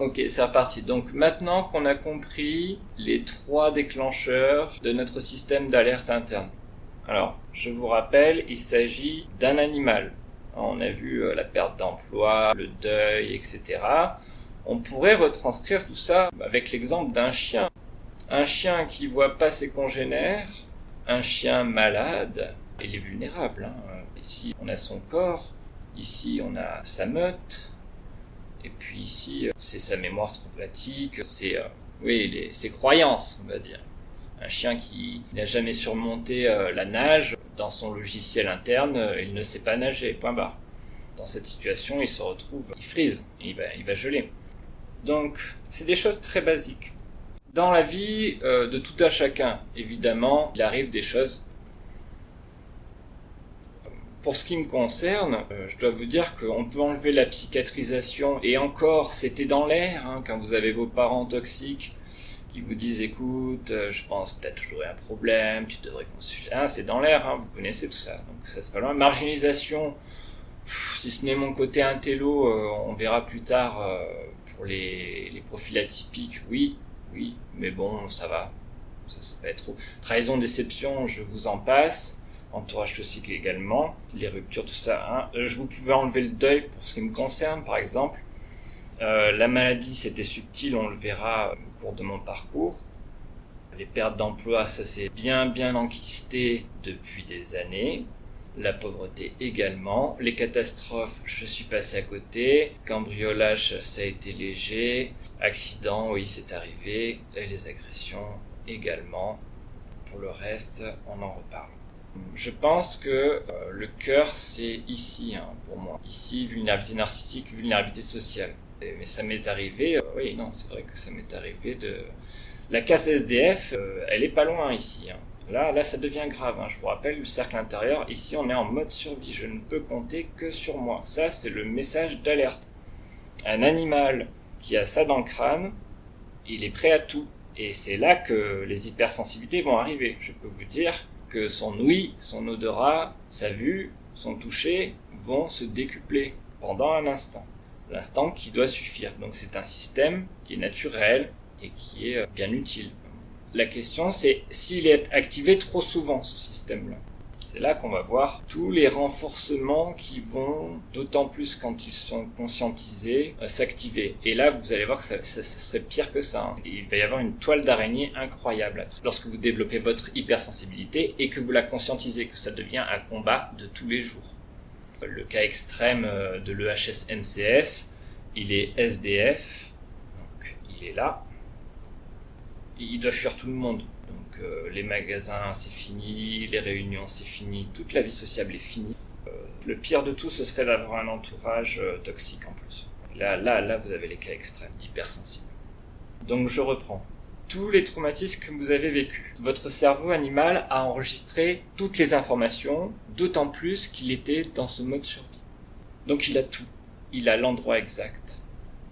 Ok, c'est reparti. Donc maintenant qu'on a compris les trois déclencheurs de notre système d'alerte interne. Alors, je vous rappelle, il s'agit d'un animal. On a vu euh, la perte d'emploi, le deuil, etc. On pourrait retranscrire tout ça avec l'exemple d'un chien. Un chien qui voit pas ses congénères, un chien malade, il est vulnérable. Hein. Ici, on a son corps, ici, on a sa meute, et puis ici, euh, c'est sa mémoire traumatique, c'est euh, oui, ses croyances, on va dire. Un chien qui n'a jamais surmonté euh, la nage, dans son logiciel interne, il ne sait pas nager, point barre. Dans cette situation, il se retrouve, il frise, il va, il va geler. Donc, c'est des choses très basiques. Dans la vie de tout un chacun, évidemment, il arrive des choses pour ce qui me concerne, euh, je dois vous dire qu'on peut enlever la psychiatrisation, et encore, c'était dans l'air, hein, quand vous avez vos parents toxiques qui vous disent écoute, euh, je pense que tu as toujours eu un problème, tu devrais consulter. Ah, c'est dans l'air, hein, vous connaissez tout ça, donc ça c'est pas loin. Marginalisation, si ce n'est mon côté intello, euh, on verra plus tard pour les, les profils atypiques, oui, oui, mais bon, ça va, ça, va être trop. Trahison, déception, je vous en passe entourage toxique également, les ruptures, tout ça. Hein. Euh, je vous pouvais enlever le deuil pour ce qui me concerne, par exemple. Euh, la maladie, c'était subtil, on le verra au cours de mon parcours. Les pertes d'emploi, ça s'est bien bien enquisté depuis des années. La pauvreté également. Les catastrophes, je suis passé à côté. Cambriolage, ça a été léger. Accident, oui, c'est arrivé. Et les agressions également. Pour le reste, on en reparle. Je pense que euh, le cœur, c'est ici, hein, pour moi. Ici, vulnérabilité narcissique, vulnérabilité sociale. mais ça m'est arrivé, euh, oui, non, c'est vrai que ça m'est arrivé de... La casse SDF, euh, elle est pas loin ici. Hein. Là, là, ça devient grave. Hein. Je vous rappelle le cercle intérieur. Ici, on est en mode survie. Je ne peux compter que sur moi. Ça, c'est le message d'alerte. Un animal qui a ça dans le crâne, il est prêt à tout. Et c'est là que les hypersensibilités vont arriver. Je peux vous dire, que son ouïe, son odorat, sa vue, son toucher vont se décupler pendant un instant. L'instant qui doit suffire. Donc c'est un système qui est naturel et qui est euh, bien utile. La question c'est s'il est activé trop souvent ce système-là. C'est là qu'on va voir tous les renforcements qui vont, d'autant plus quand ils sont conscientisés, euh, s'activer. Et là, vous allez voir que ça, serait pire que ça. Hein. Il va y avoir une toile d'araignée incroyable. Lorsque vous développez votre hypersensibilité et que vous la conscientisez, que ça devient un combat de tous les jours. Le cas extrême euh, de l'EHS-MCS, il est SDF, donc il est là. Il doit fuir tout le monde les magasins c'est fini, les réunions c'est fini, toute la vie sociable est finie. Euh, le pire de tout, ce serait d'avoir un entourage euh, toxique en plus. Là, là, là, vous avez les cas extrêmes, d'hypersensibles. Donc je reprends. Tous les traumatismes que vous avez vécus. Votre cerveau animal a enregistré toutes les informations, d'autant plus qu'il était dans ce mode survie. Donc il a tout. Il a l'endroit exact.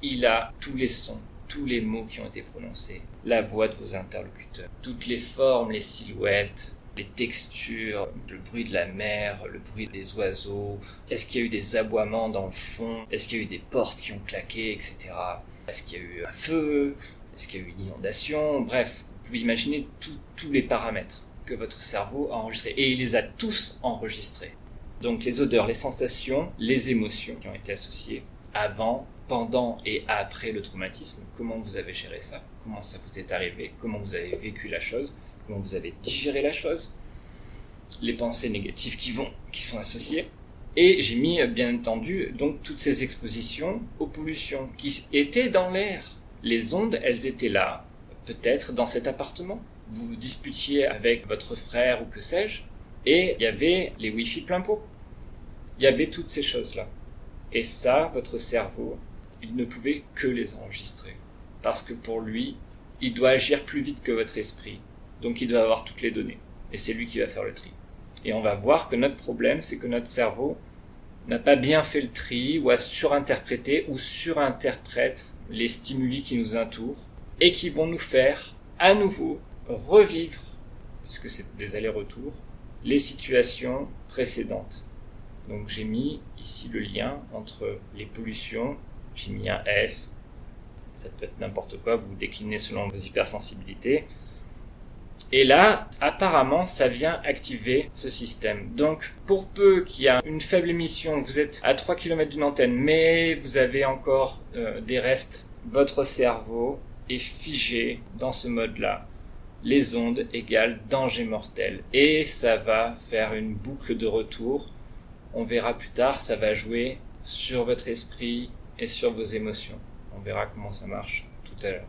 Il a tous les sons, tous les mots qui ont été prononcés, la voix de vos interlocuteurs, toutes les formes, les silhouettes, les textures, le bruit de la mer, le bruit des oiseaux, est-ce qu'il y a eu des aboiements dans le fond, est-ce qu'il y a eu des portes qui ont claqué, etc. Est-ce qu'il y a eu un feu, est-ce qu'il y a eu une inondation, bref, vous pouvez imaginer tous les paramètres que votre cerveau a enregistrés, et il les a tous enregistrés. Donc les odeurs, les sensations, les émotions qui ont été associées avant, pendant et après le traumatisme, comment vous avez géré ça, comment ça vous est arrivé, comment vous avez vécu la chose, comment vous avez digéré la chose, les pensées négatives qui vont, qui sont associées. Et j'ai mis, bien entendu, donc toutes ces expositions aux pollutions qui étaient dans l'air. Les ondes, elles étaient là, peut-être dans cet appartement. Vous vous disputiez avec votre frère ou que sais-je, et il y avait les Wi-Fi plein pot. Il y avait toutes ces choses-là. Et ça, votre cerveau, il ne pouvait que les enregistrer. Parce que pour lui, il doit agir plus vite que votre esprit. Donc il doit avoir toutes les données. Et c'est lui qui va faire le tri. Et on va voir que notre problème, c'est que notre cerveau n'a pas bien fait le tri, ou a surinterprété, ou surinterprète les stimuli qui nous entourent, et qui vont nous faire, à nouveau, revivre, puisque c'est des allers-retours, les situations précédentes. Donc j'ai mis ici le lien entre les pollutions j'ai mis un S. ça peut être n'importe quoi, vous déclinez selon vos hypersensibilités. Et là, apparemment, ça vient activer ce système. Donc, pour peu qu'il y a une faible émission, vous êtes à 3 km d'une antenne, mais vous avez encore euh, des restes, votre cerveau est figé dans ce mode-là. Les ondes égales danger mortel. Et ça va faire une boucle de retour. On verra plus tard, ça va jouer sur votre esprit et sur vos émotions. On verra comment ça marche tout à l'heure.